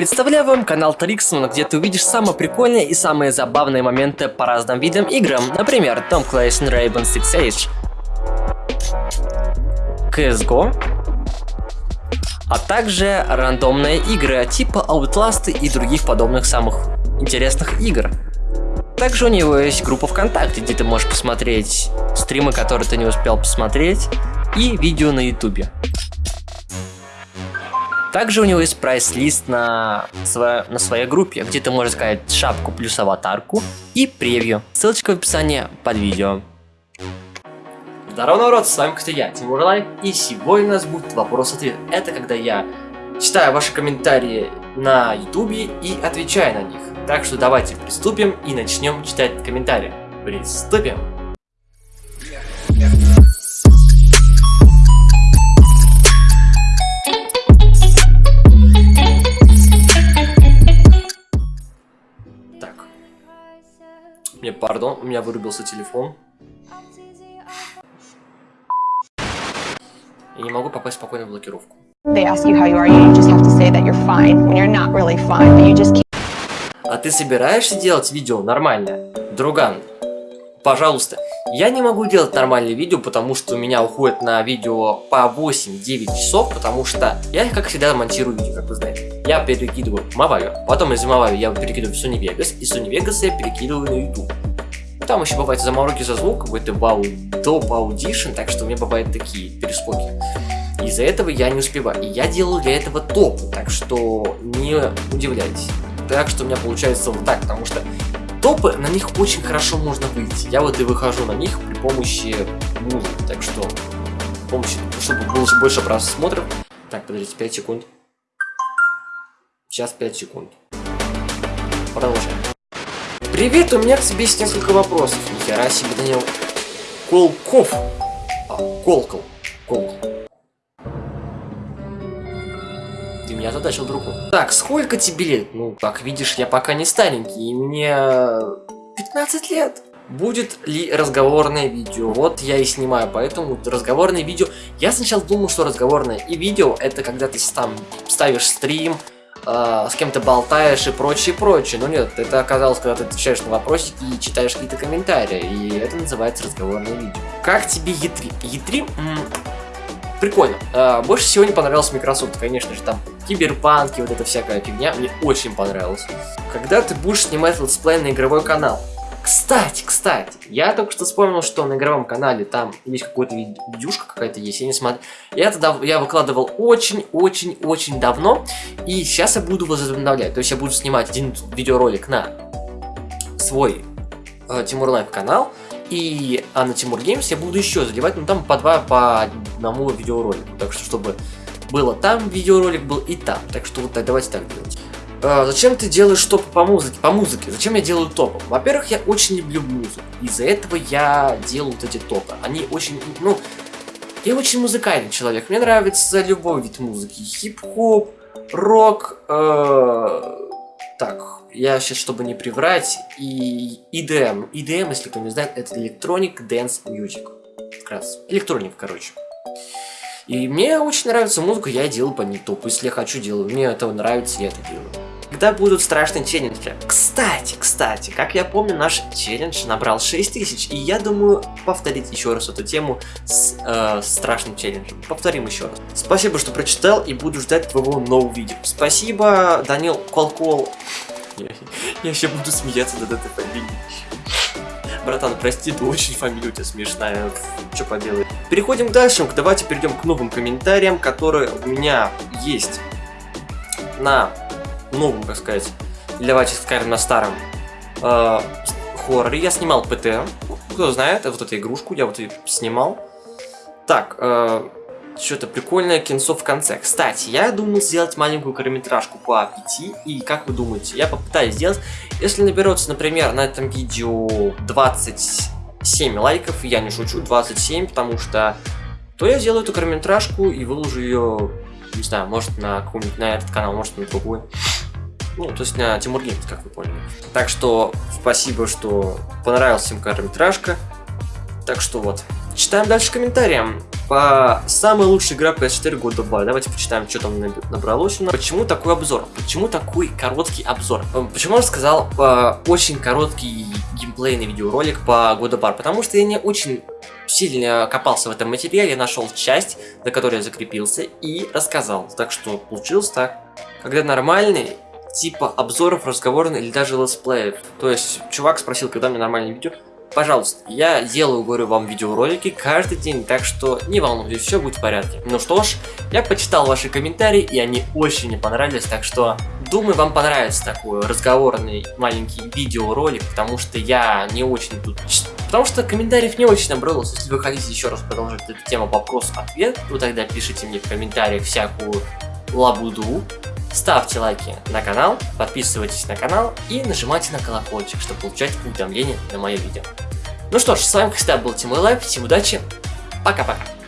Представляю вам канал Триксман, где ты увидишь самые прикольные и самые забавные моменты по разным видам играм. Например, Tom Clancy Rainbow Six Siege, CSGO, а также рандомные игры типа Outlast и других подобных самых интересных игр. Также у него есть группа ВКонтакте, где ты можешь посмотреть стримы, которые ты не успел посмотреть, и видео на ютубе. Также у него есть прайс-лист на, сво... на своей группе, где ты можешь сказать шапку плюс аватарку и превью. Ссылочка в описании под видео. Здорово, народ, с вами, кстати, я, Тимур Лайк, и сегодня у нас будет вопрос-ответ. Это когда я читаю ваши комментарии на ютубе и отвечаю на них. Так что давайте приступим и начнем читать комментарии. Приступим! Мне пардон, у меня вырубился телефон. Я не могу попасть спокойно в блокировку. А ты собираешься делать видео нормальное? Друган, пожалуйста. Я не могу делать нормальные видео, потому что у меня уходит на видео по 8-9 часов, потому что я, как всегда, монтирую видео, как вы знаете. Я перекидываю Маваю, потом из Маваю я перекидываю в Sony Vegas, и Sony Vegas я перекидываю на YouTube. Там еще бывают замороки за звук, какой-то вау, топ аудишн, так что у меня бывают такие перескоки. Из-за этого я не успеваю. И я делаю для этого топ, так что не удивляйтесь. Так что у меня получается вот так, потому что топы, на них очень хорошо можно выйти. Я вот и выхожу на них при помощи музыки, так что при помощи, чтобы было больше просмотров. Так, подождите, 5 секунд. Сейчас 5 секунд. Продолжаем. Привет, у меня к тебе есть несколько вопросов. Нихера себе, Данил. Колков. А, Колкол. Колкол. Ты меня задачил другу. Так, сколько тебе лет? Ну, как видишь, я пока не старенький, и мне 15 лет. Будет ли разговорное видео? Вот я и снимаю, поэтому разговорное видео... Я сначала думал, что разговорное и видео это когда ты там ставишь стрим, э, с кем-то болтаешь и прочее, прочее. Но нет, это оказалось, когда ты отвечаешь на вопросики и читаешь какие-то комментарии. И это называется разговорное видео. Как тебе E3? E3? М прикольно. Э, больше всего не понравился Microsoft, конечно же, там киберпанки, вот эта всякая фигня. Мне очень понравилось. Когда ты будешь снимать летсплей на игровой канал? Кстати, кстати, я только что вспомнил, что на игровом канале там есть какой-то видюшка какая-то есть, я не смотрю. Я тогда я выкладывал очень-очень-очень давно, и сейчас я буду возобновлять. То есть я буду снимать один видеоролик на свой э, Тимур Life канал, и а на Тимур Games я буду еще заливать, ну там по два, по одному видеоролику. Так что, чтобы было там видеоролик, был и там. Так что вот так, давайте так делать. А, зачем ты делаешь топы по музыке? По музыке. Зачем я делаю топы? Во-первых, я очень люблю музыку. Из-за этого я делаю вот эти топы. Они очень, ну, я очень музыкальный человек. Мне нравится любой вид музыки. Хип-хоп, рок, э так, я сейчас, чтобы не приврать, и EDM. EDM, если кто не знает, это Electronic Dance Music. Как раз. Электроник, короче. И мне очень нравится музыка, я делаю по ней топ. Если я хочу, делаю. Мне это нравится, я это делаю. Когда будут страшные челленджи? Кстати, кстати, как я помню, наш челлендж набрал 6000, и я думаю повторить еще раз эту тему с э, страшным челленджем. Повторим еще раз. Спасибо, что прочитал, и буду ждать твоего нового видео. Спасибо, Данил Колкол. Я, я еще буду смеяться над этой фамилией. Братан, прости, ты очень фамилия у тебя смешная. Что поделать? Переходим дальше. Давайте перейдем к новым комментариям, которые у меня есть на новом, как сказать, или давайте скажем на старом э, хорроре. Я снимал ПТ. Кто знает, вот эту игрушку я вот ее снимал. Так, э, что-то прикольное кинцо в конце. Кстати, я думал сделать маленькую короткометражку по 5, и как вы думаете, я попытаюсь сделать. Если наберется, например, на этом видео 27 лайков, я не шучу, 27, потому что то я сделаю эту короткометражку и выложу ее, не знаю, может на какой-нибудь на этот канал, может на другой. Ну, то есть на Тимур Геймс, как вы поняли. Так что спасибо, что понравилась им короткометражка. Так что вот. Читаем дальше комментариям. по самая лучшая игра PS4 года War. Давайте почитаем, что там набралось у нас. Почему такой обзор? Почему такой короткий обзор? Э, почему я сказал э, очень короткий геймплейный видеоролик по of War? Потому что я не очень сильно копался в этом материале, нашел часть, за которой я закрепился и рассказал. Так что получилось так. Когда нормальный, типа обзоров, разговорных или даже летсплеев. То есть, чувак спросил, когда мне нормальное видео. Пожалуйста, я делаю, говорю вам, видеоролики каждый день, так что не волнуйтесь, все будет в порядке. Ну что ж, я почитал ваши комментарии, и они очень мне понравились, так что думаю, вам понравится такой разговорный маленький видеоролик, потому что я не очень тут... Потому что комментариев не очень набралось, если вы хотите еще раз продолжить эту тему вопрос-ответ, то тогда пишите мне в комментариях всякую лабуду, Ставьте лайки на канал, подписывайтесь на канал и нажимайте на колокольчик, чтобы получать уведомления на мое видео. Ну что ж, с вами как всегда был Тимур Лайв, всем удачи, пока-пока.